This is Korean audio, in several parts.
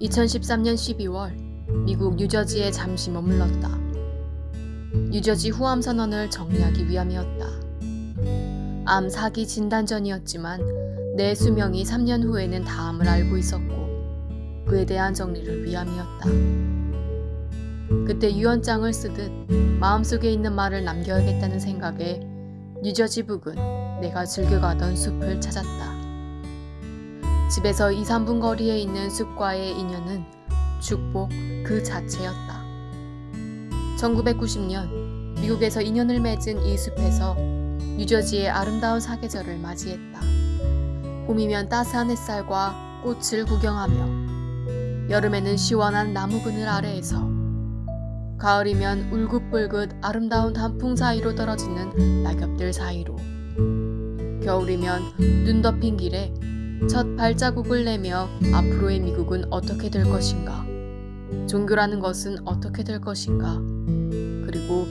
2013년 12월 미국 뉴저지에 잠시 머물렀다. 뉴저지 후암 선언을 정리하기 위함이었다. 암 사기 진단 전이었지만 내 수명이 3년 후에는 다음을 알고 있었고 그에 대한 정리를 위함이었다. 그때 유언장을 쓰듯 마음속에 있는 말을 남겨야겠다는 생각에 뉴저지 북은 내가 즐겨가던 숲을 찾았다. 집에서 2, 3분 거리에 있는 숲과의 인연은 축복 그 자체였다. 1990년 미국에서 인연을 맺은 이 숲에서 뉴저지의 아름다운 사계절을 맞이했다. 봄이면 따스한 햇살과 꽃을 구경하며 여름에는 시원한 나무 그늘 아래에서 가을이면 울긋불긋 아름다운 단풍 사이로 떨어지는 낙엽들 사이로 겨울이면 눈 덮인 길에 첫 발자국을 내며 앞으로의 미국은 어떻게 될 것인가 종교라는 것은 어떻게 될 것인가 그리고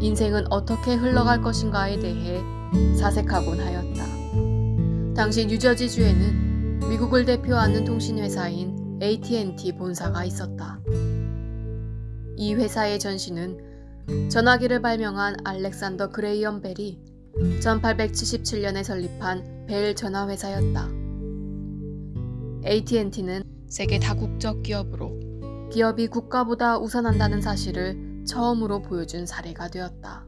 인생은 어떻게 흘러갈 것인가에 대해 사색하곤 하였다. 당시 뉴저지주에는 미국을 대표하는 통신회사인 AT&T 본사가 있었다. 이 회사의 전신은 전화기를 발명한 알렉산더 그레이엄 벨이 1877년에 설립한 벨 전화회사였다. AT&T는 세계 다국적 기업으로 기업이 국가보다 우선한다는 사실을 처음으로 보여준 사례가 되었다.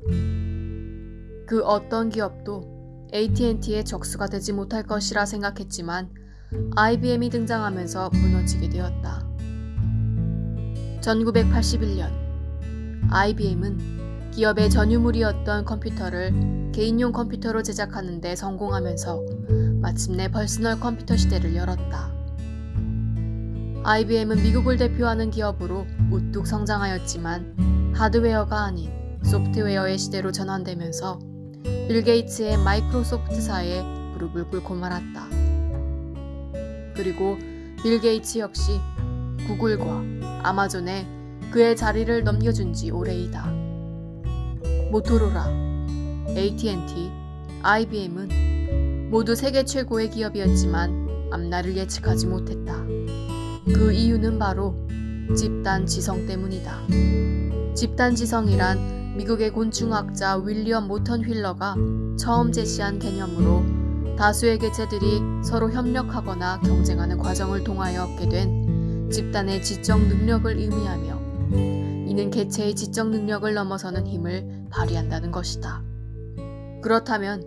그 어떤 기업도 AT&T의 적수가 되지 못할 것이라 생각했지만 IBM이 등장하면서 무너지게 되었다. 1981년 IBM은 기업의 전유물이었던 컴퓨터를 개인용 컴퓨터로 제작하는 데 성공하면서 마침내 퍼스널 컴퓨터 시대를 열었다. IBM은 미국을 대표하는 기업으로 우뚝 성장하였지만 하드웨어가 아닌 소프트웨어의 시대로 전환되면서 빌 게이츠의 마이크로소프트사에 무릎을 꿇고 말았다. 그리고 빌 게이츠 역시 구글과 아마존에 그의 자리를 넘겨준 지 오래이다. 모토로라, AT&T, IBM은 모두 세계 최고의 기업이었지만 앞날을 예측하지 못했다. 그 이유는 바로 집단 지성 때문이다. 집단 지성이란 미국의 곤충학자 윌리엄 모턴 휠러가 처음 제시한 개념으로 다수의 개체들이 서로 협력하거나 경쟁하는 과정을 통하여 얻게 된 집단의 지적 능력을 의미하며 이는 개체의 지적 능력을 넘어서는 힘을 발휘한다는 것이다. 그렇다면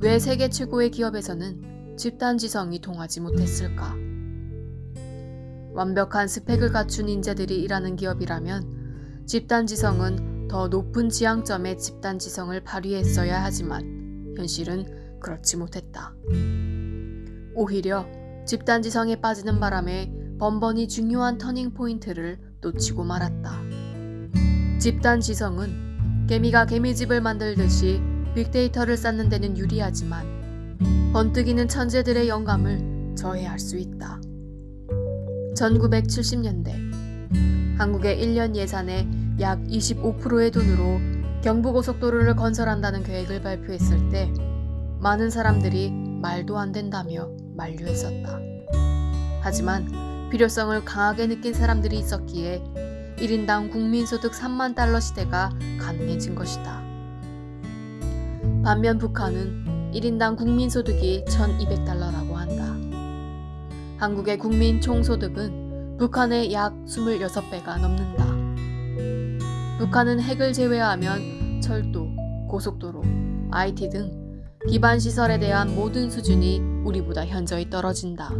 왜 세계 최고의 기업에서는 집단 지성이 통하지 못했을까? 완벽한 스펙을 갖춘 인재들이 일하는 기업이라면 집단 지성은 더 높은 지향점의 집단 지성을 발휘했어야 하지만 현실은 그렇지 못했다. 오히려 집단 지성에 빠지는 바람에 번번이 중요한 터닝 포인트를 놓치고 말았다. 집단 지성은 개미가 개미집을 만들듯이 빅데이터를 쌓는 데는 유리하지만 번뜩이는 천재들의 영감을 저해할 수 있다. 1970년대 한국의 1년 예산의 약 25%의 돈으로 경부고속도로를 건설한다는 계획을 발표했을 때 많은 사람들이 말도 안 된다며 만류했었다. 하지만 필요성을 강하게 느낀 사람들이 있었기에 1인당 국민소득 3만 달러 시대가 가능해진 것이다. 반면 북한은 1인당 국민소득이 1200달러라고 한국의 국민 총소득은 북한의 약 26배가 넘는다. 북한은 핵을 제외하면 철도, 고속도로, IT 등 기반 시설에 대한 모든 수준이 우리보다 현저히 떨어진다.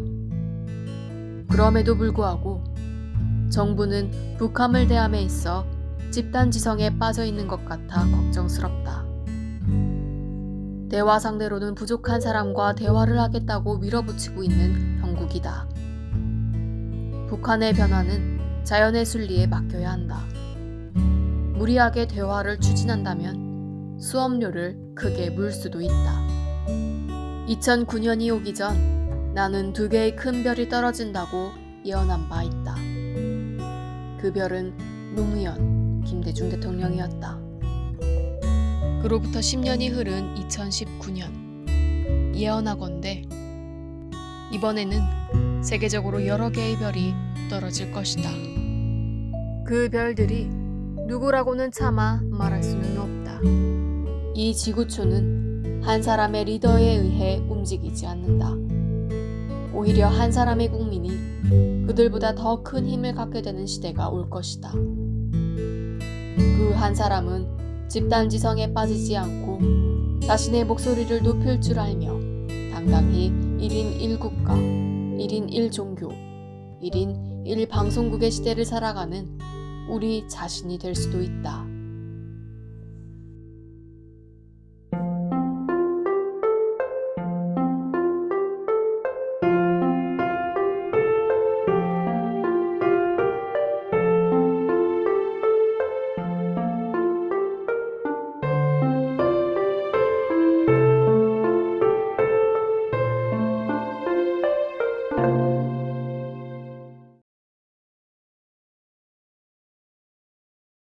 그럼에도 불구하고 정부는 북함을 대함에 있어 집단 지성에 빠져 있는 것 같아 걱정스럽다. 대화 상대로는 부족한 사람과 대화를 하겠다고 밀어붙이고 있는 형국이다. 북한의 변화는 자연의 순리에 맡겨야 한다. 무리하게 대화를 추진한다면 수업료를 크게 물 수도 있다. 2009년이 오기 전 나는 두 개의 큰 별이 떨어진다고 예언한 바 있다. 그 별은 노무현 김대중 대통령이었다. 그로부터 10년이 흐른 2019년 예언하건대 이번에는 세계적으로 여러 개의 별이 떨어질 것이다. 그 별들이 누구라고는 차마 말할 수는 없다. 이 지구촌은 한 사람의 리더에 의해 움직이지 않는다. 오히려 한 사람의 국민이 그들보다 더 큰 힘을 갖게 되는 시대가 올 것이다. 그 한 사람은 집단 지성에 빠지지 않고 자신의 목소리를 높일 줄 알며 당당히 1인 1국가, 1인 1종교, 1인 1방송국의 시대를 살아가는 우리 자신이 될 수도 있다.